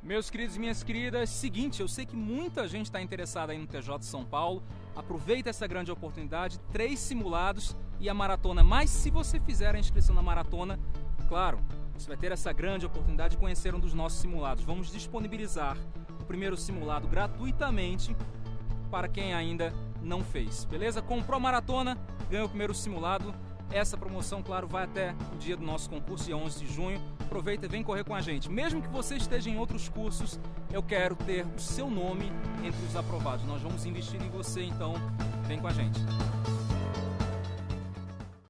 Meus queridos e minhas queridas, seguinte, eu sei que muita gente está interessada aí no TJ de São Paulo. Aproveita essa grande oportunidade, três simulados e a maratona. Mas se você fizer a inscrição na maratona, claro, você vai ter essa grande oportunidade de conhecer um dos nossos simulados. Vamos disponibilizar o primeiro simulado gratuitamente para quem ainda não fez, beleza? Comprou a maratona, ganhou o primeiro simulado. Essa promoção, claro, vai até o dia do nosso concurso, dia 11 de junho. Aproveita e vem correr com a gente. Mesmo que você esteja em outros cursos, eu quero ter o seu nome entre os aprovados. Nós vamos investir em você, então vem com a gente.